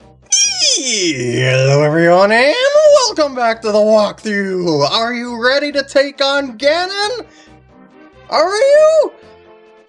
Hello everyone and welcome back to the walkthrough! Are you ready to take on Ganon? Are you?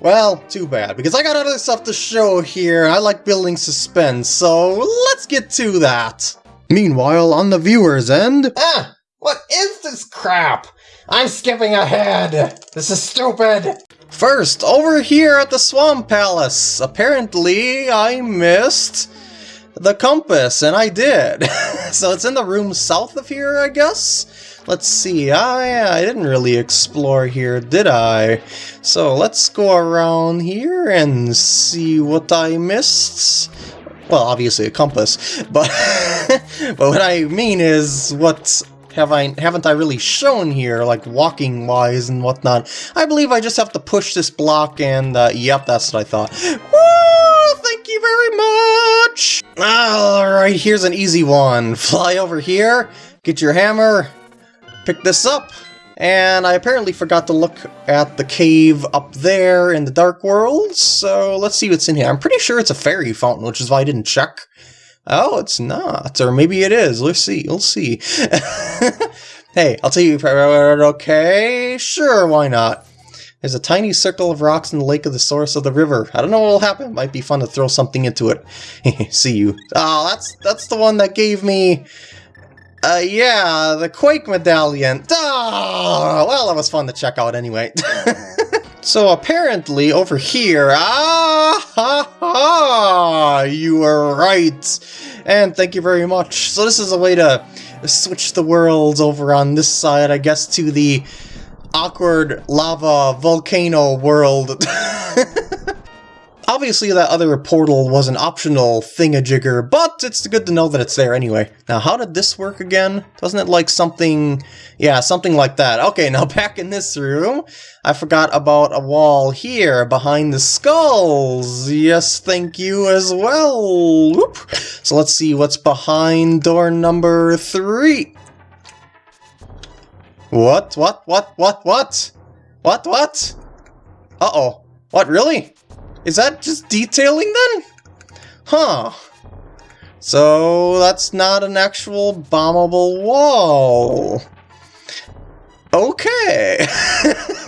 Well, too bad, because I got other stuff to show here. I like building suspense, so let's get to that. Meanwhile, on the viewer's end... Ah! What is this crap? I'm skipping ahead! This is stupid! First, over here at the Swamp Palace, apparently I missed the compass, and I did. so it's in the room south of here, I guess? Let's see, yeah, I didn't really explore here, did I? So let's go around here and see what I missed. Well, obviously a compass, but but what I mean is what have I haven't I really shown here, like walking wise and whatnot. I believe I just have to push this block and uh, yep, that's what I thought. Woo! Thank you very much! Alright, here's an easy one. Fly over here, get your hammer, pick this up, and I apparently forgot to look at the cave up there in the Dark World, so let's see what's in here. I'm pretty sure it's a fairy fountain, which is why I didn't check. Oh, it's not. Or maybe it is. Let's see. We'll see. hey, I'll tell you, okay? Sure, why not? There's a tiny circle of rocks in the lake of the source of the river. I don't know what will happen. Might be fun to throw something into it. see you. Oh, that's that's the one that gave me... Uh, yeah, the Quake Medallion. Oh, well, that was fun to check out anyway. So apparently over here, ah ha ha, you were right. And thank you very much. So this is a way to switch the worlds over on this side, I guess, to the awkward lava volcano world. Obviously that other portal was an optional thingamajigger, but it's good to know that it's there anyway. Now how did this work again? Doesn't it like something... Yeah, something like that. Okay, now back in this room, I forgot about a wall here behind the skulls. Yes, thank you as well. Whoop. So let's see what's behind door number three. What? What? What? What? What? What? What? Uh-oh. What, really? Is that just detailing then? Huh. So that's not an actual bombable wall. Okay.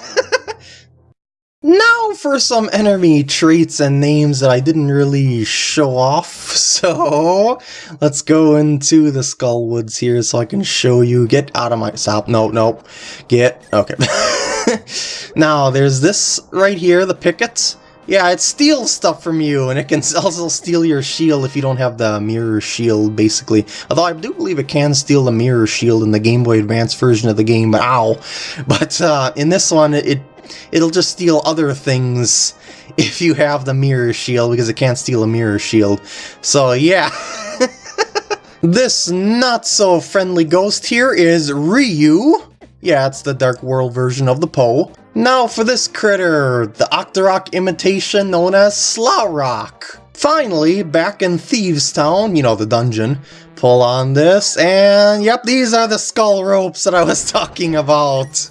now for some enemy traits and names that I didn't really show off. So let's go into the Skull Woods here so I can show you. Get out of my stop. No, no. Get. Okay. now there's this right here, the Pikit. Yeah, it steals stuff from you, and it can also steal your shield if you don't have the mirror shield, basically. Although I do believe it can steal the mirror shield in the Game Boy Advance version of the game, but ow. But uh, in this one, it it'll just steal other things if you have the mirror shield, because it can't steal a mirror shield. So yeah. this not-so-friendly ghost here is Ryu. Yeah, it's the Dark World version of the Poe. Now for this critter, the Octorok imitation known as Slarok. Finally, back in Thieves Town, you know, the dungeon, pull on this, and yep, these are the skull ropes that I was talking about.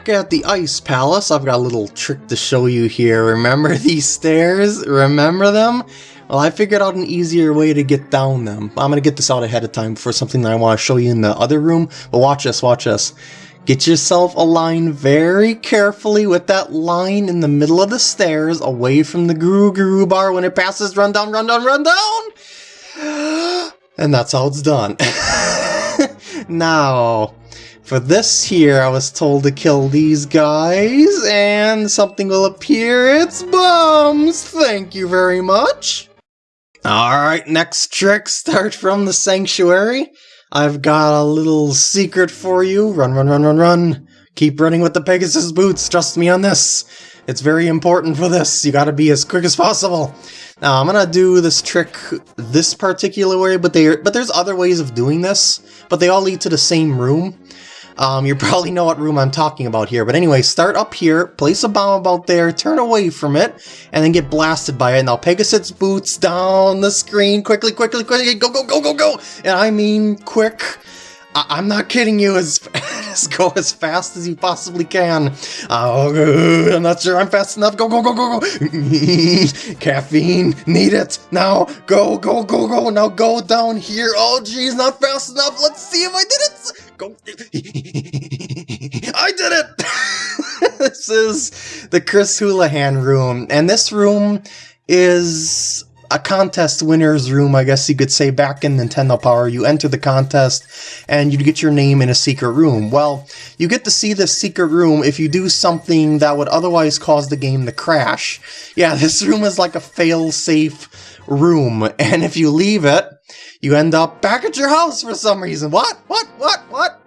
Back at the Ice Palace, I've got a little trick to show you here. Remember these stairs? Remember them? Well, I figured out an easier way to get down them. I'm gonna get this out ahead of time for something that I want to show you in the other room, but watch this, watch this. Get yourself aligned very carefully with that line in the middle of the stairs away from the Guru Guru bar when it passes run down, run down, run down! And that's how it's done. now, for this here, I was told to kill these guys, and something will appear. It's bombs! Thank you very much! Alright, next trick, start from the sanctuary. I've got a little secret for you. Run, run, run, run, run. Keep running with the Pegasus boots. Trust me on this. It's very important for this. You gotta be as quick as possible. Now, I'm gonna do this trick this particular way, but, they, but there's other ways of doing this, but they all lead to the same room. Um, you probably know what room I'm talking about here. But anyway, start up here, place a bomb about there, turn away from it, and then get blasted by it. Now Pegasus boots down the screen quickly, quickly, quickly, go, go, go, go, go! And I mean quick. I am not kidding you. As Just go as fast as you possibly can. Oh, I'm not sure I'm fast enough. Go, go, go, go, go. Caffeine, need it. Now, go, go, go, go. Now go down here. Oh, geez, not fast enough. Let's see if I did it. Go. I did it. this is the Chris Houlihan room. And this room is a contest winner's room, I guess you could say, back in Nintendo Power. You enter the contest and you get your name in a secret room. Well, you get to see this secret room if you do something that would otherwise cause the game to crash. Yeah, this room is like a fail-safe room, and if you leave it, you end up back at your house for some reason. What? What? What? What?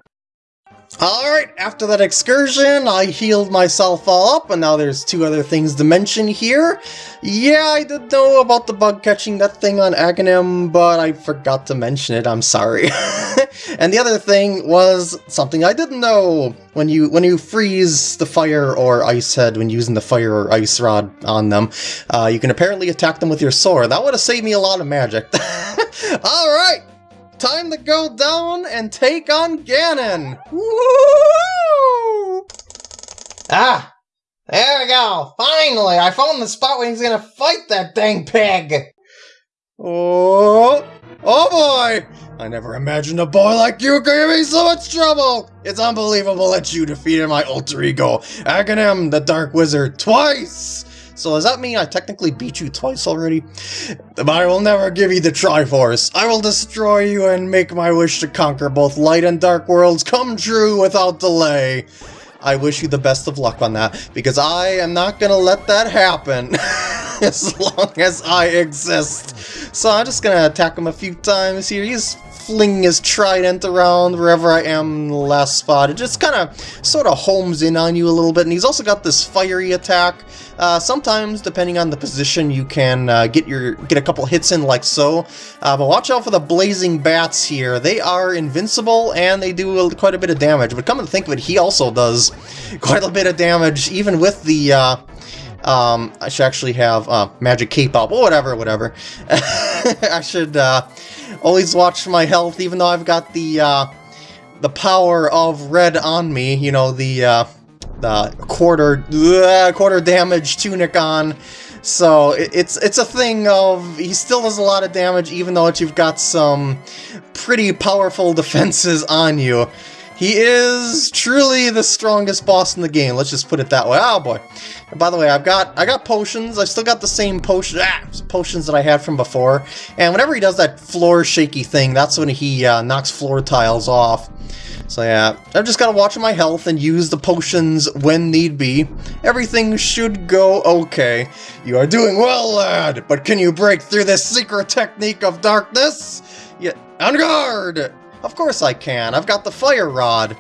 Alright, after that excursion, I healed myself all up, and now there's two other things to mention here. Yeah, I did know about the bug catching that thing on Aghanim, but I forgot to mention it, I'm sorry. and the other thing was something I didn't know. When you when you freeze the fire or ice head when using the fire or ice rod on them, uh, you can apparently attack them with your sword. That would have saved me a lot of magic. Alright, time to go down and take on Ganon! Ah! There we go! Finally! I found the spot where he's gonna fight that dang pig! Oh! Oh boy! I never imagined a boy like you could give me so much trouble! It's unbelievable that you defeated my alter ego, Aghanim the Dark Wizard, twice! So does that mean I technically beat you twice already? But I will never give you the Triforce. I will destroy you and make my wish to conquer both light and dark worlds come true without delay. I wish you the best of luck on that, because I am not gonna let that happen as long as I exist. So I'm just gonna attack him a few times here. He's flinging his trident around wherever I am in the last spot. It just kind of sort of homes in on you a little bit, and he's also got this fiery attack. Uh, sometimes, depending on the position, you can uh, get your get a couple hits in like so. Uh, but watch out for the blazing bats here. They are invincible and they do quite a bit of damage. But come to think of it, he also does quite a bit of damage, even with the uh, um, I should actually have uh, Magic Cape up, or whatever, whatever. I should uh, always watch my health, even though I've got the uh, the power of red on me. You know, the uh, the quarter quarter damage tunic on. So it's it's a thing of he still does a lot of damage, even though you've got some pretty powerful defenses on you. He is truly the strongest boss in the game. Let's just put it that way. Oh boy. And by the way, I've got I got potions. I still got the same potion ah, potions that I had from before. And whenever he does that floor shaky thing, that's when he uh, knocks floor tiles off. So yeah, I've just got to watch my health and use the potions when need be. Everything should go okay. You are doing well, lad, but can you break through this secret technique of darkness? Yeah, on guard! Of course I can, I've got the fire rod.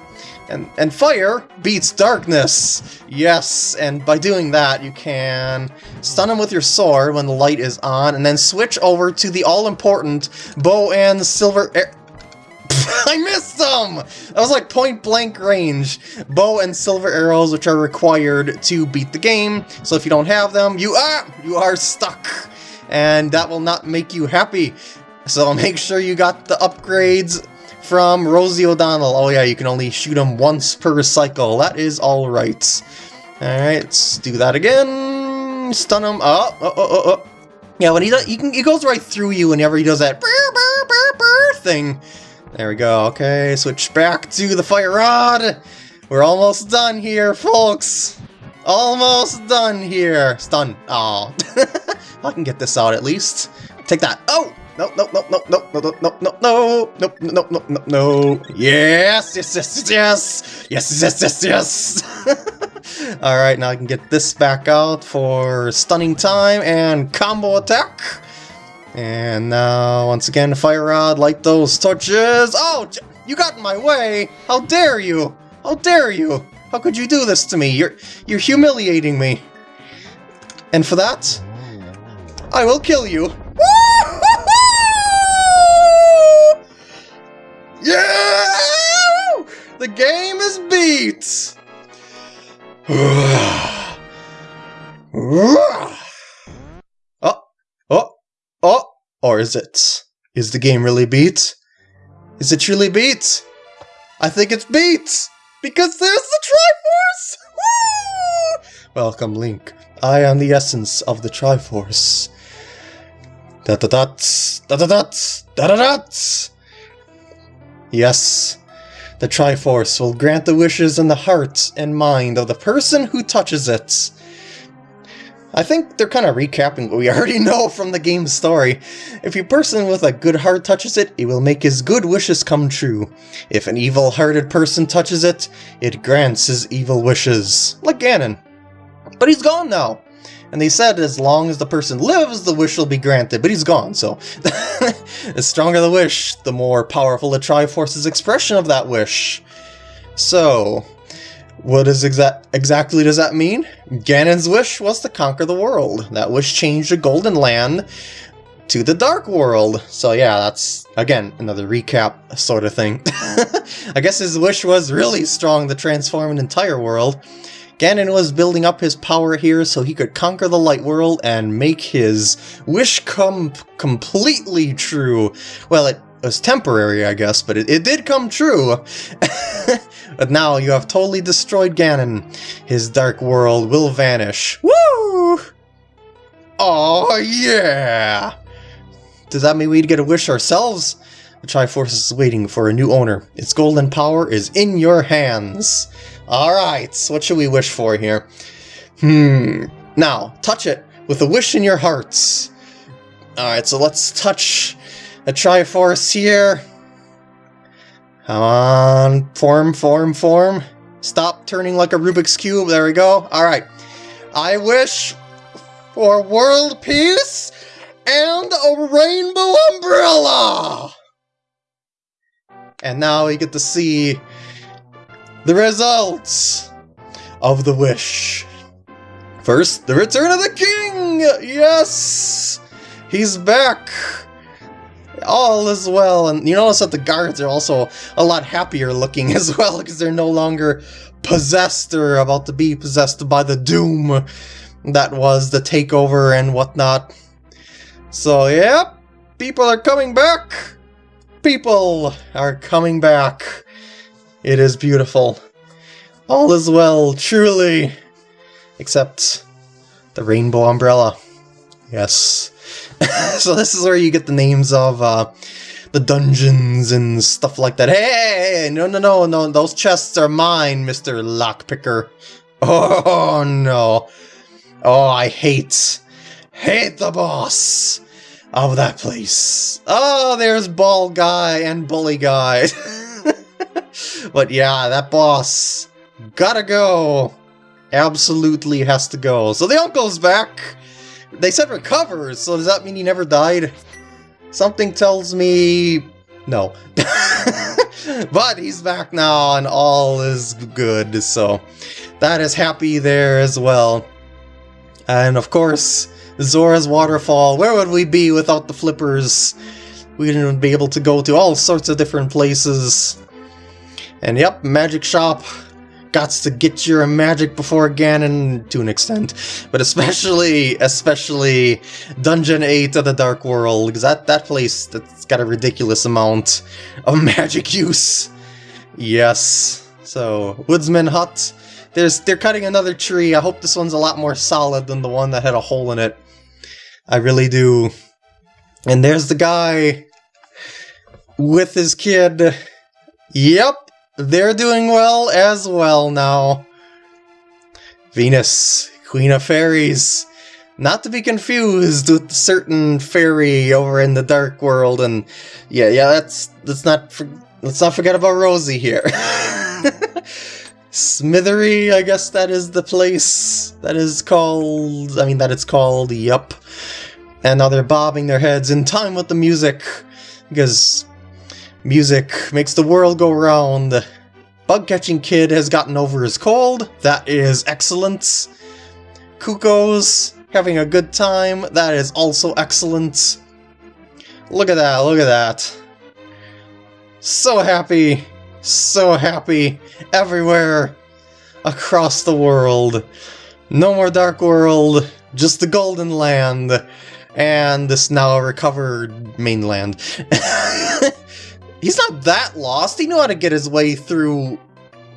And, and fire beats darkness. Yes, and by doing that, you can stun him with your sword when the light is on, and then switch over to the all-important bow and silver... I missed them! That was like point-blank range. Bow and silver arrows, which are required to beat the game. So if you don't have them, you are, you are stuck. And that will not make you happy. So make sure you got the upgrades from Rosie O'Donnell. Oh yeah, you can only shoot them once per cycle. That is alright. Alright, let's do that again. Stun him. Oh, oh, oh, oh. Yeah, when he does, he, can, he goes right through you whenever he does that thing. There we go. Okay, switch back to the fire rod. We're almost done here, folks. Almost done here. Stun. Oh, I can get this out at least. Take that. Oh! No, no, no, no, no, no, no, no, no, no, no, no, no, no, no. Yes, yes, yes, yes, yes, yes, yes, yes. All right, now I can get this back out for stunning time and combo attack. And now, once again, fire rod, light those torches. Oh, you got in my way. How dare you? How dare you? How could you do this to me? You're, you're humiliating me. And for that, I will kill you. The game is beat! oh, oh, oh! Or is it? Is the game really beat? Is it truly beat? I think it's beat! Because there's the Triforce! Woo! Welcome, Link. I am the essence of the Triforce. Da da da da da da da da da Yes, the Triforce will grant the wishes in the heart and mind of the person who touches it. I think they're kind of recapping what we already know from the game's story. If a person with a good heart touches it, it will make his good wishes come true. If an evil-hearted person touches it, it grants his evil wishes. Like Ganon. But he's gone now. And they said as long as the person lives, the wish will be granted, but he's gone, so... the stronger the wish, the more powerful the Triforce's expression of that wish. So, what is exa exactly does that mean? Ganon's wish was to conquer the world. That wish changed the Golden Land to the Dark World. So yeah, that's, again, another recap sort of thing. I guess his wish was really strong to transform an entire world. Ganon was building up his power here so he could conquer the Light World and make his wish come completely true. Well, it was temporary, I guess, but it, it did come true. but now you have totally destroyed Ganon. His dark world will vanish. Woo! Oh, yeah! Does that mean we'd get a wish ourselves? The Triforce is waiting for a new owner. Its golden power is in your hands. Alright, what should we wish for here? Hmm. Now, touch it with a wish in your hearts. Alright, so let's touch a Triforce here. Come on, form, form, form. Stop turning like a Rubik's Cube, there we go. Alright. I wish for world peace and a rainbow umbrella! And now we get to see the results of the wish. First, the return of the king! Yes! He's back! All is well, and you notice that the guards are also a lot happier looking as well, because they're no longer possessed or about to be possessed by the doom that was the takeover and whatnot. So, yep, people are coming back! People are coming back. It is beautiful. All is well, truly. Except the rainbow umbrella. Yes. so this is where you get the names of uh, the dungeons and stuff like that. Hey, no, no, no, no, those chests are mine, Mr. Lockpicker. Oh, no. Oh, I hate, hate the boss of that place. Oh, there's Ball Guy and Bully Guy. but yeah, that boss gotta go. Absolutely has to go. So the uncle's back. They said recovers, so does that mean he never died? Something tells me no. but he's back now and all is good, so that is happy there as well. And of course, Zora's Waterfall, where would we be without the flippers? We wouldn't be able to go to all sorts of different places. And yep, Magic Shop. Gots to get your magic before Ganon to an extent. But especially, especially Dungeon 8 of the Dark World, because that, that place, that's got a ridiculous amount of magic use. Yes. So, Woodsman Hut. There's, they're cutting another tree. I hope this one's a lot more solid than the one that had a hole in it. I really do. And there's the guy with his kid. Yep, they're doing well as well now. Venus, Queen of Fairies. Not to be confused with certain fairy over in the Dark World, and yeah, yeah, that's let's not for, let's not forget about Rosie here. Smithery, I guess that is the place that is called. I mean, that it's called. Yup. And now they're bobbing their heads in time with the music because Music makes the world go round. Bug-catching kid has gotten over his cold. That is excellent. Cucco's having a good time. That is also excellent. Look at that, look at that. So happy, so happy, everywhere, across the world. No more Dark World, just the Golden Land, and this now recovered mainland. he's not that lost. He knew how to get his way through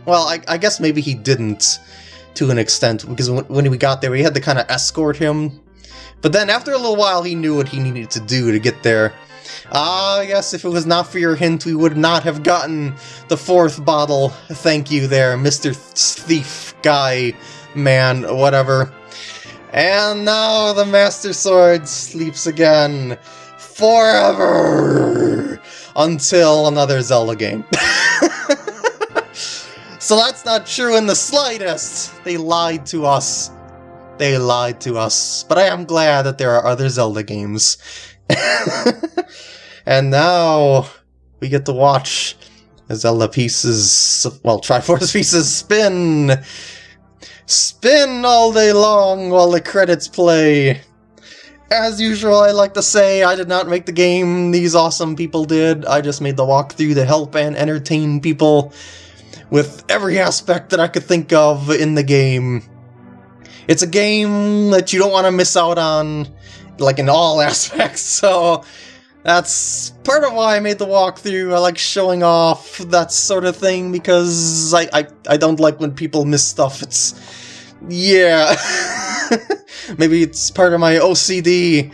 well, I, I guess maybe he didn't to an extent, because when, we got there, we had to kind of escort him. But then after a little while, he knew what he needed to do to get there. Ah, yes, if it was not for your hint, we would not have gotten the fourth bottle. Thank you there, Mr. Thief Guy, man, whatever. And now the Master Sword sleeps again. Forever! Until another Zelda game. so that's not true in the slightest. They lied to us. They lied to us. But I am glad that there are other Zelda games. and now we get to watch Zelda pieces, well, Triforce pieces spin! Spin all day long while the credits play! As usual, I like to say, I did not make the game, these awesome people did. I just made the walkthrough to help and entertain people with every aspect that I could think of in the game. It's a game that you don't want to miss out on, like in all aspects, so that's part of why I made the walkthrough. I like showing off that sort of thing because I, I, I don't like when people miss stuff. It's... yeah. Maybe it's part of my OCD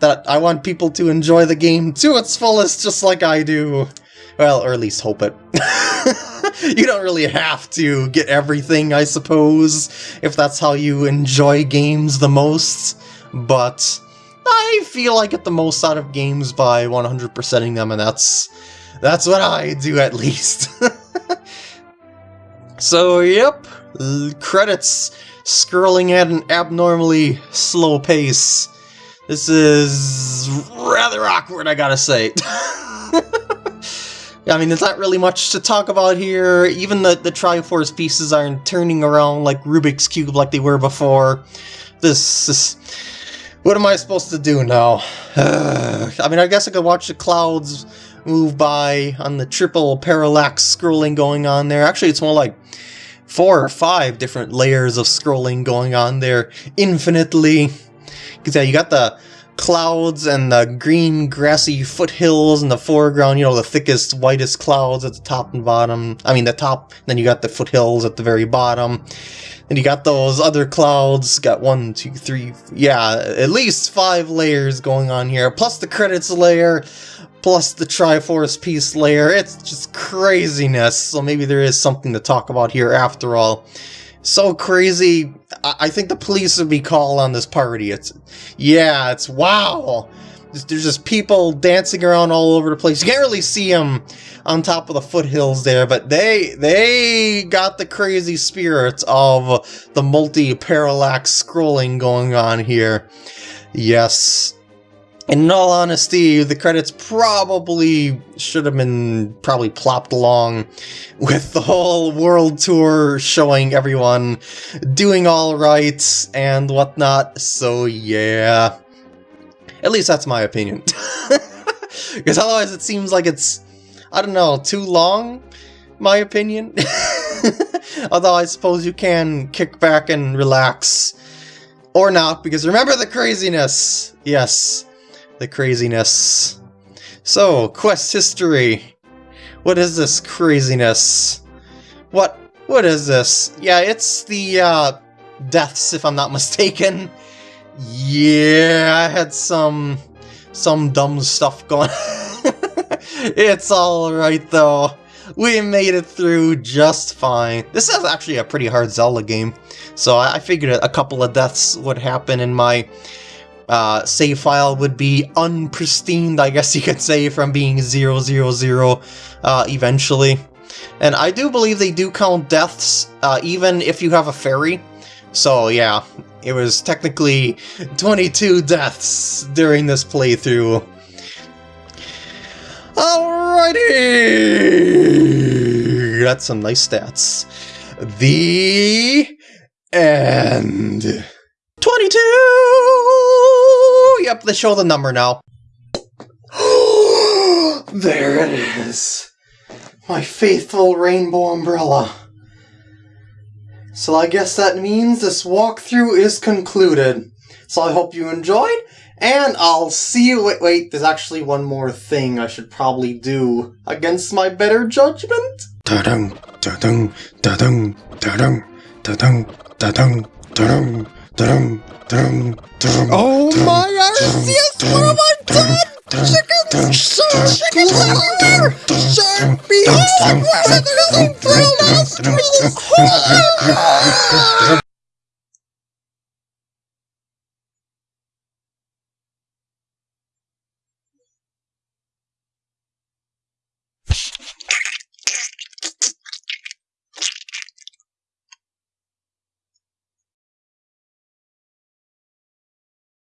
that I want people to enjoy the game to its fullest just like I do. Well, or at least hope it. you don't really have to get everything, I suppose, if that's how you enjoy games the most, but I feel I get the most out of games by 100%ing them, and that's that's what I do at least. so, yep, credits scrolling at an abnormally slow pace. This is rather awkward, I gotta say. I mean, there's not really much to talk about here. Even the, the Triforce pieces aren't turning around like Rubik's Cube like they were before. This is... What am I supposed to do now? I mean, I guess I could watch the clouds move by on the triple parallax scrolling going on there. Actually, it's more like four or five different layers of scrolling going on there infinitely. Because yeah, you got the clouds and the green grassy foothills in the foreground, you know, the thickest, whitest clouds at the top and bottom. I mean, the top, then you got the foothills at the very bottom. And you got those other clouds, got one, two, three, yeah, at least five layers going on here, plus the credits layer, plus the Triforce Piece layer. It's just craziness, so maybe there is something to talk about here after all. So crazy, I, think the police would be called on this party. It's, yeah, it's wow. There's just people dancing around all over the place. You can't really see them on top of the foothills there, but they they got the crazy spirits of the multi-parallax scrolling going on here. Yes. In all honesty, the credits probably should have been probably plopped along with the whole world tour showing everyone doing all right and whatnot, so yeah. At least that's my opinion. Because otherwise it seems like it's, I don't know, too long, my opinion. Although I suppose you can kick back and relax. Or not, because remember the craziness! Yes, the craziness. So, quest history. What is this craziness? What, what is this? Yeah, it's the, uh, deaths, if I'm not mistaken. Yeah, I had some some dumb stuff going It's alright though. We made it through just fine. This is actually a pretty hard Zelda game, so I figured a couple of deaths would happen in my uh, save file would be unpristine, I guess you could say, from being 000 uh, eventually. And I do believe they do count deaths, uh, even if you have a fairy. So yeah, it was technically 22 deaths during this playthrough. Alrighty! That's some nice stats. The end. 22! Yep, they show the number now. there it is. My faithful rainbow umbrella. So I guess that means this walkthrough is concluded. So I hope you enjoyed, and I'll see you- wait, wait, there's actually one more thing I should probably do against my better judgment? da-dung, da-dung, da-dung, da-dung, da-dung, da-dung, da-dung, da-dung, da-dung, da-dung. Oh my this is what I did! Chicken, sir, chicken somewhere! Sir, behold what I did! Last